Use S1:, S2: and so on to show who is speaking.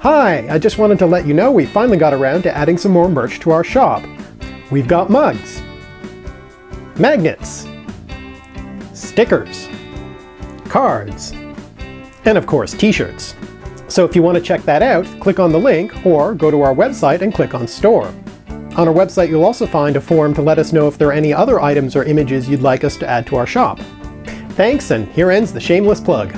S1: Hi, I just wanted to let you know we finally got around to adding some more merch to our shop. We've got mugs, magnets, stickers, cards, and of course t-shirts. So if you want to check that out, click on the link or go to our website and click on Store. On our website you'll also find a form to let us know if there are any other items or images you'd like us to add to our shop. Thanks, and here ends the shameless plug.